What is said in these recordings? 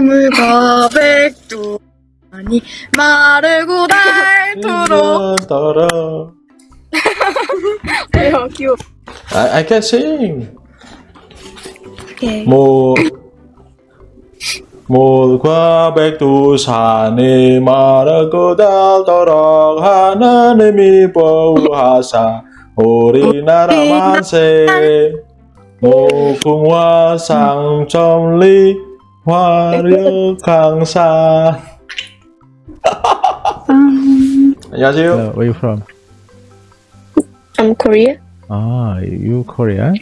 해물과 백두 아니 마르고 닳도록. 따라. 왜요 귀여워. I, I can sing. 오케이. 모 몰과 백두산이 마르고 닳도록 하나님이 보호하사 우리나라 만세. 무궁화 상점리 화력 강산 안녕하세요 Hello, where you from? I'm Korea Ah, you Korean?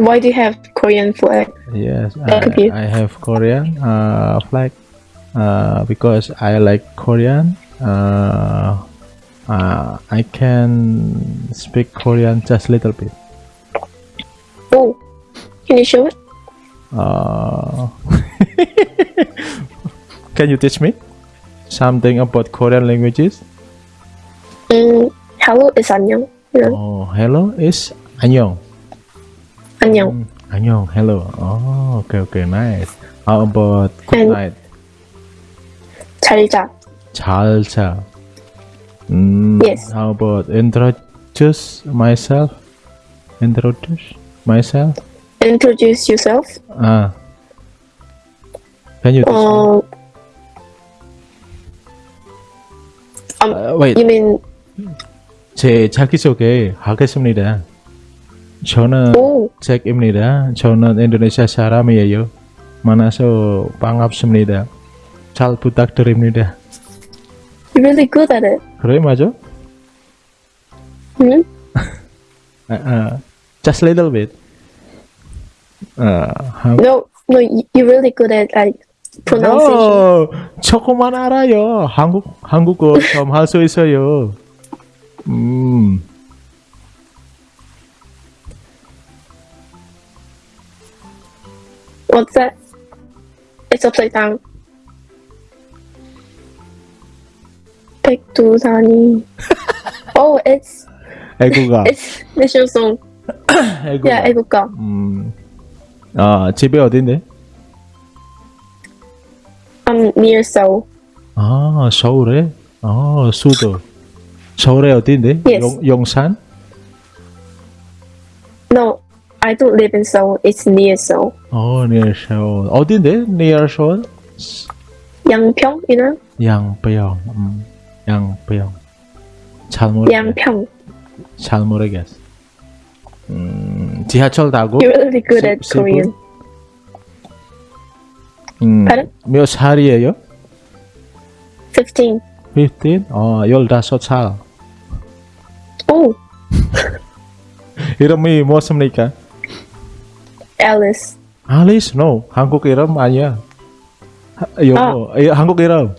Why do you have Korean flag? Yes, Thank you. I, I have Korean uh, flag uh, because I like Korean. Uh, uh, I can speak Korean just little bit. Oh Can you show it? Uh, can you teach me something about Korean languages? 음, hello is 안녕 you know? Oh, hello is 안녕. 안녕 Mm, 안녕, hello. Oh, okay, okay, nice. How about good And- night? 잘자 잘 자. Mm, Yes. How about introduce myself? Introduce myself? Introduce yourself Ah. Can you teach me? 어 Uh, wait, You mean 제 자기소개 하겠습니다. 저는 오 잭입니다. 저는 인도네시아 사람이에요. 만나서 반갑습니다. 잘 부탁드립니다. You're really good at it 그래 맞아? 응? Uh, uh, just a little bit. Uh, how- No No you- you're really good at like pronunciation No, 조금만 알아요. 한국 한국어 좀 할 수 있어요. 음, What's that? It's upside down. 백두산이. oh, it's 애국가, it's national song. 애국가. Yeah, 애국가. 음, 아 집에 어딘데? I'm near Seoul. 아 서울에. 아 수도. 서울에 어딘데? Yes. 용, 용산? No, I don't live in Seoul. It's near Seoul. 어, near 서울. 어딘데? near 서울? 양평, you know? 양평. 음, 양평. 잘 모르겠. 양평. 잘 모르겠어. 음, 지하철 타고 You're really good 시- at 시골? Korean. 음, Pardon? 몇 살이에요? 15. 15? 어, 15살. Oh, 이름이 무엇입니까? Alice. 알리스? No. 한국 이름 아니야. 하- 영어. 이- 한국 이름.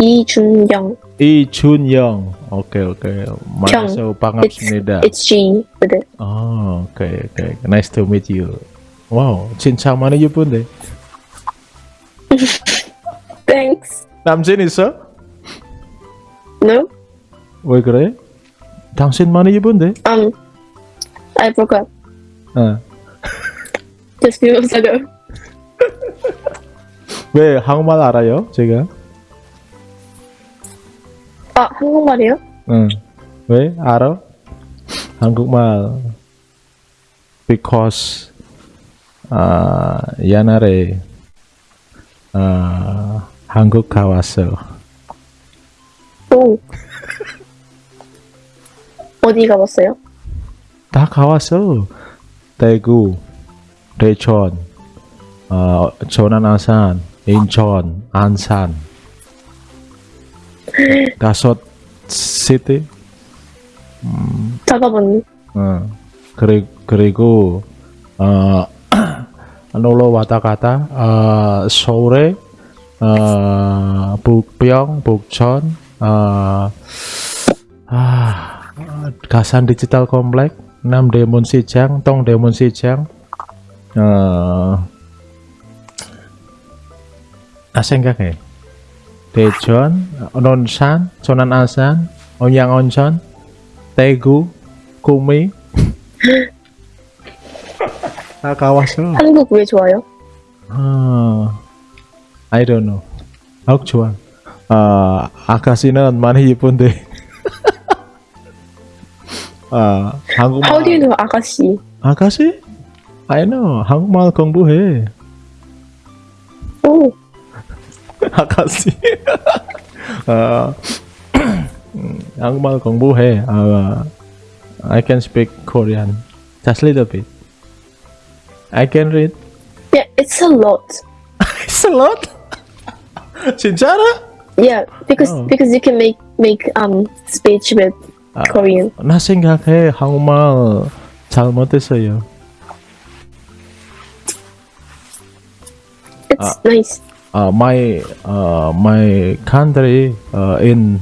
이준영. 이준영. 오케이, 오케이. 만나서 It's, 반갑습니다. it's G with it. 어, 오케이, 오케이. Nice to meet you. 와우, 진짜 많이 예쁜데. Thanks. 남친 있어? No? 왜 그래? 당신 많이 예쁜데? Um, I broke up 어. just few months ago. 왜 한국말 알아요? 제가? 아, 한국말이요? 응. 왜? 알아? 한국말 because 아 옛날에 아 한국 가왔어. 오. 어디 가봤어요? 다 가왔어. 대구, 대천, 어, 전안 아산, 인천, 안산. 다섯 시티. 다 가봤네. 어, 그리, 그리고 어, 놀러 왔다 갔다 어, 서울에 어, 북평, 북천 어, 아, 가산 디지털 컴플렉 남대문 시장, 동 대전, 논산, 전안아산, 온양온천, 대구, 구미 다 가왔어. 한국 왜 좋아요? 아, I don't know. 한국 좋아. 아, 아가씨는 많이 예쁜데. 아, 한국말. How do you know 아가씨? 아가씨? I know. 한국말 공부해. 오, 아가씨. 아, 음, 한국말 공부해. 아, I can speak Korean. Just a little bit. I can read. yeah, it's a lot. It's a lot. 진짜로? Yeah, because Oh. because you can make make um speech with 아, Korean. 나 생각해 한국말 잘못했어요. It's nice. Uh, my uh, my country uh, in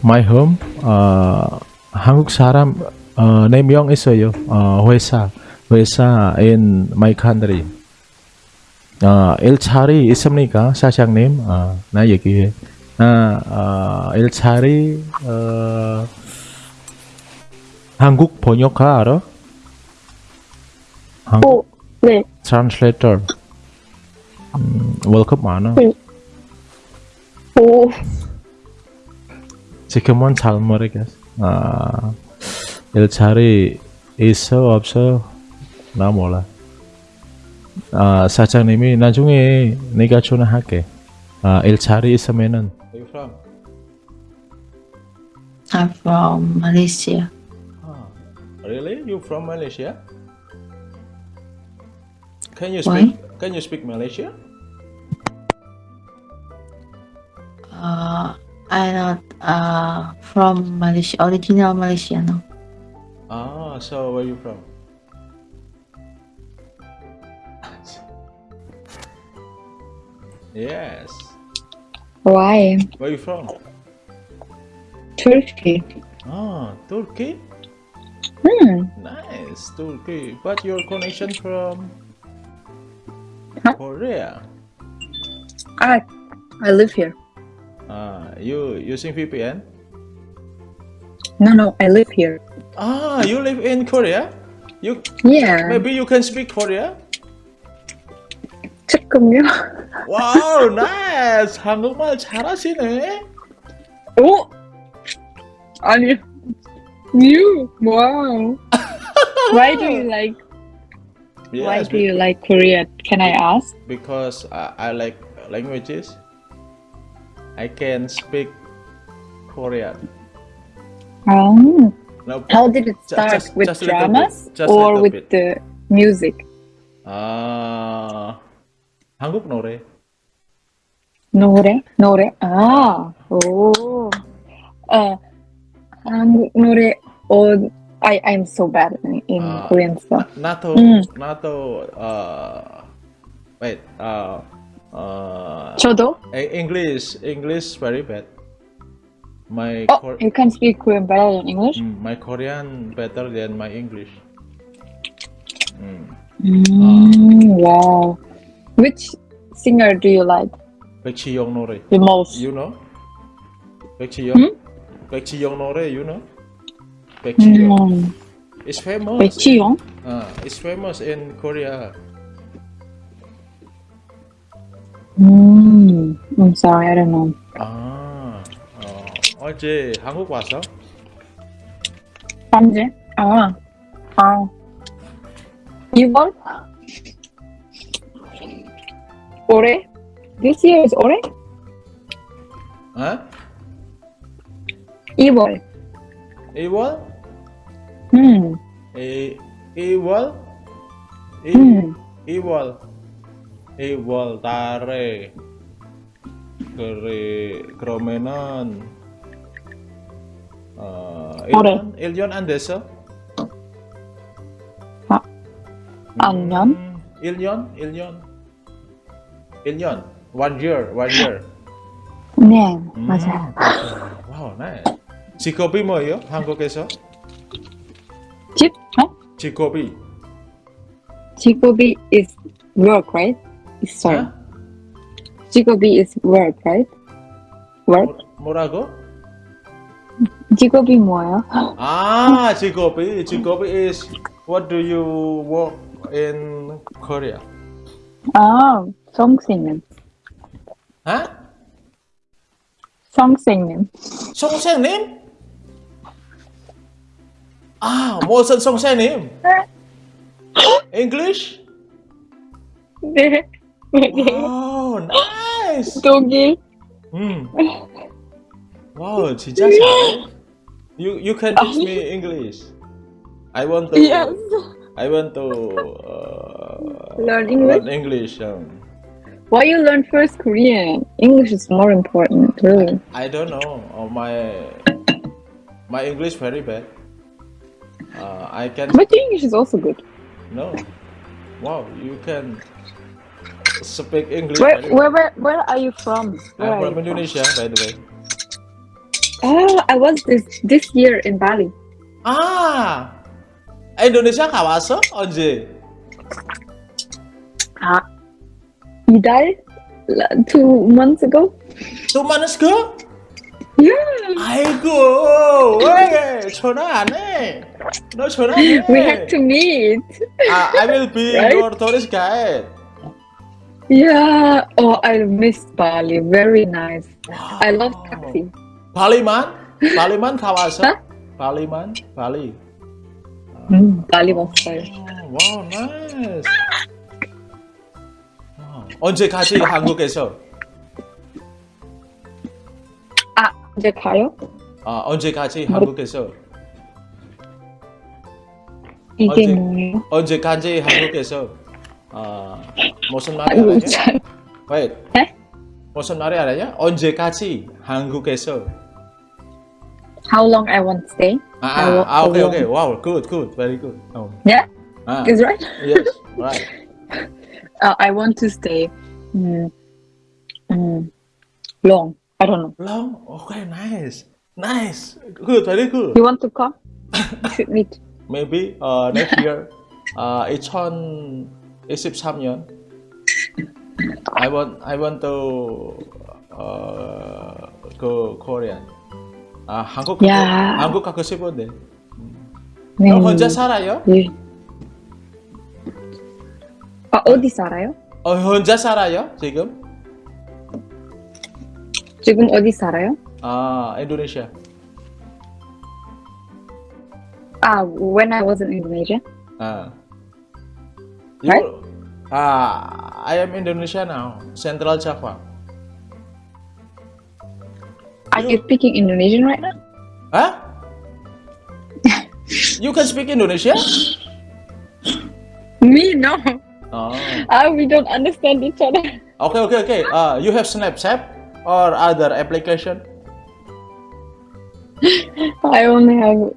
my home uh, 한국 사람 uh, 4명 있어요. 어, 회사 회사 in my country. 어, 일자리 있습니까, 사장님? 어, 나 얘기해. 나 어, 일자리 어, 한국 번역가 알아? 한국 오, 네. translator. 음, 월급 많아. 오, 지금은 잘 모르겠어. 아, 일자리 있어 없어 나 몰라. 아, 사장님이 나중에 내가 전화할게. 아, 일자리 있으면은 Where you from? I'm from Malaysia. Ah, really? You from Malaysia? Can you Why? Speak? Can you speak Malaysia? Uh, I'm not uh, from Malaysia, original Malaysia, no. Ah, so where are you from? yes. Why? Where you from? Turkey. Ah, Turkey. Hmm. Nice, Turkey. But your connection from Huh? Korea. I I live here. Ah, you using VPN? No, no, I live here. Ah, you live in Korea? You Yeah. maybe you can speak Korea? 조금요. 와우, 나이스. 한국말 잘하시네. 오. 아니. You. Wow. Why do you like? Why Yes, do you like Korea? Can I ask? because I, I like languages. I can speak Korean. Um, No, how did it Ju- start just- with just a little dramas bit, just a or little with bit. the music? 아 한국 노래. 노래? 노래? 아, 오. 어, 한국 노래. 어, I I'm so bad in, in uh, Korean stuff. Nato mm. Nato uh wait uh uh 저도 English English very bad. My oh, Cor you can speak Korean better than English. Mm, my Korean better than my English. Mm. Mm, uh, wow. Which singer do you like? Baekhyun Nore. The most. You know. Baekhyun. Hmm? Nore. You know. 백지영. Mm, It's famous. 백지영? Uh, it's famous in Korea. Mm, I'm sorry, I don't know. 아, 어, 어제 한국 왔어? 언제? 아, 아. 이번? 올해? This year is 올해? 어? 2월. 2월? 음, 이 2월? 이 음. 2월. 2월 달에 그래 그러면은 어 올해. 1년 1년 안 됐어? 아, 안 년? 음, 1년? 1년? 1년. One year, one year. 네, 음, 맞아요. 와우, 네. 직업이 뭐예요? 한국에서? 집? 어? 직업이. 직업이 is work, right? Sorry. 어? 직업이 is work, right? Work? 뭐- 뭐라고? 직업이 뭐예요? 아, 직업이. 직업이 is what do you work in Korea? 아, 선생님. Hả? 선생님. Song Sang Nim? À, Mô Sơn Song Sang Nim. English? 네. 네. Wow, nice. 독일. 음. Wow, 진짜 잘해. You you can teach me English. I want to. Yes. I want to uh, Learn English? learn English. Um, Why you learn first Korean? English is more important, really. I don't know. Uh, my my English very bad. Uh, I can But your English is also good. no. Wow, you can speak English. Where, very where, where, where are you from? Where I'm are from you Indonesia, by the way. Oh, I was this this year in Bali. 아, 인도네시아 가봤어? 언제? 아, 이달? La- Two months ago? 또 만났어? Yeah. 아이고, 왜 전화 안 해? 너 전화 안 해? We have to meet. 아, I will be Right? your tourist guide. Yeah. Oh, I miss Bali. Very nice. I love Wow. taxi. 발리만? 발리만 가봤어? 어? 발리만? 발리. 음, Bali 왔어요. 와우, 나이스. 와우. 언제까지 한국에서? 아, 이제 가요? 아, 언제까지 한국에서? 이게 언제? 뭐예요? 언제까지 한국에서? 아, 무슨 말이 아이고, 알아요? 잘. Wait. 네? 무슨 말이 알아요? 언제까지 한국에서? How long I want to stay? 아, 아, 아, 아, 오케이, 어, 오케이. Wow, good, good, very good. 어. Yeah, 아, is right. yes, right. Uh, I want to stay. Mm, mm, long. I don't know. Long, okay, nice, nice, good, very good. You want to come? We should meet. Maybe uh, next year, uh, 2023년. I want, I want to uh, go Korean. 아, 한국 가고, 야. 한국 가고 싶은데. 네. 너 혼자 살아요? 예. 아, 어디 살아요? 어, 혼자 살아요? 지금? 지금 어디 살아요? 아, 인도네시아. Ah, when I was in Indonesia. 아. Right? You, ah, I am Indonesia now, Central Java. Are you speaking Indonesian right now? Huh? you can speak Indonesia? Me, no. Oh. Ah, we don't understand each other. Okay, okay, okay. Uh, you have Snapchat or other application? I only have.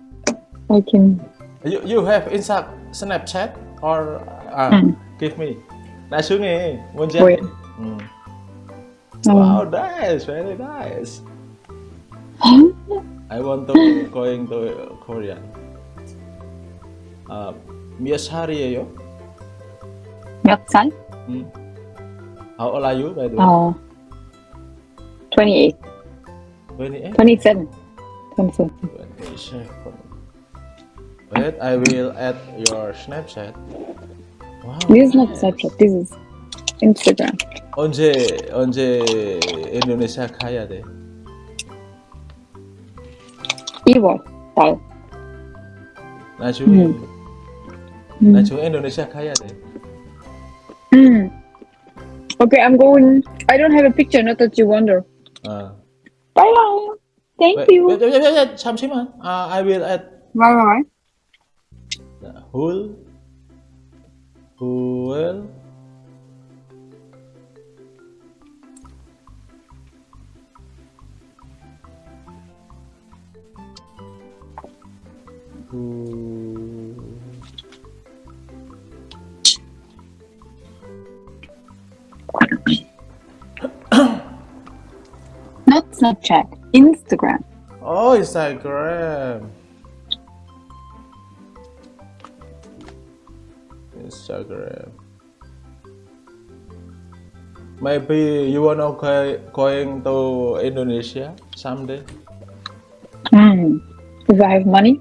I can. You, you have Insta Snapchat or uh, Hmm. give me. 나중에 뭔지 뭐야? 알지? 음. Um, Wow, nice, very nice. I want to going to Korea. 아, 몇 살이에요? 몇 살? 음. How old are you, by the way? Oh. 28. 28? 27. 27. 27. Wait, I will add your Snapchat. Wow. This is not Snapchat. This is Instagram. 언제 언제 인도네시아 가야 돼? 2월 달. 나중에 음. 나중에 인도네시아 가야 돼. Mm. Okay, I'm going. I don't have a picture, not that you wonder. 아. Bye bye. Thank wait, you. wait, wait, wait, wait, 잠시만. 아, I will add Bye bye. whole whole who Not Snapchat. Instagram. Oh, Instagram. Instagram. Maybe you wanna go, going to Indonesia someday? Mm. If I have money,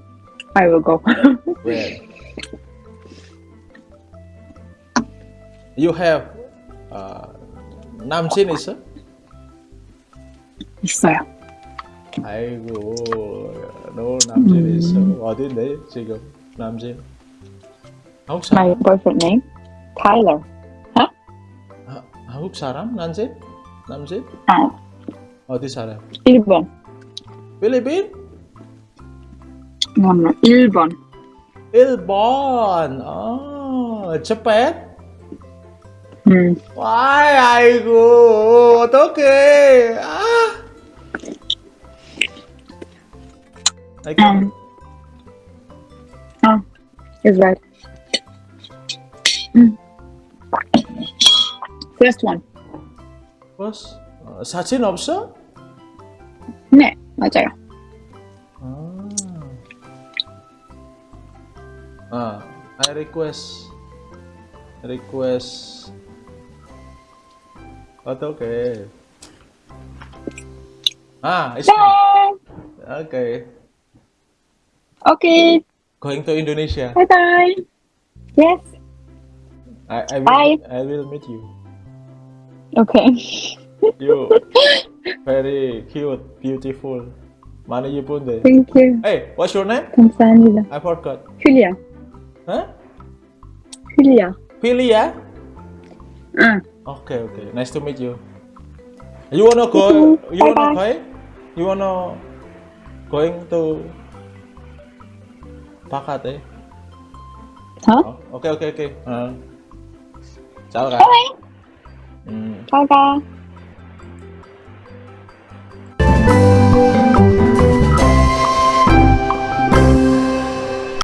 I will go. Where? You have 아, 남친 있어? 있어요. 아이고, 너 남친 음. 있어? 어딘데 지금 남친? 한국 사람? My boyfriend name Tyler. 하, 한국 사람? 남친? 남친? 아, 어디 사람? 일본. 필리핀? No, no, 일본. 일본. 아, 재팬? 음, 와이, 아이고, 어떡해. 아. 아이고. um, oh, is right. 음. First one. 버스? 어, 사진 없어? 네, 맞아요. 아. 아, I request. request. 어떡해. 아, it's me. Bye. Okay. Okay. Going to Indonesia. Bye bye. Yes. I, I, will, Bye. I will meet you. Okay. you very cute, beautiful. Mana you pun there? Thank you. Hey, what's your name? Kamsanida. I forgot. Filia. Huh? Filia. Filia? Uh. Ah. Okay, okay. Nice to meet you. You wanna go? You bye wanna bye. You wanna going to Pakat? Eh? Huh? Oh, okay, okay, okay. Uh. 拜拜嗯。拜拜。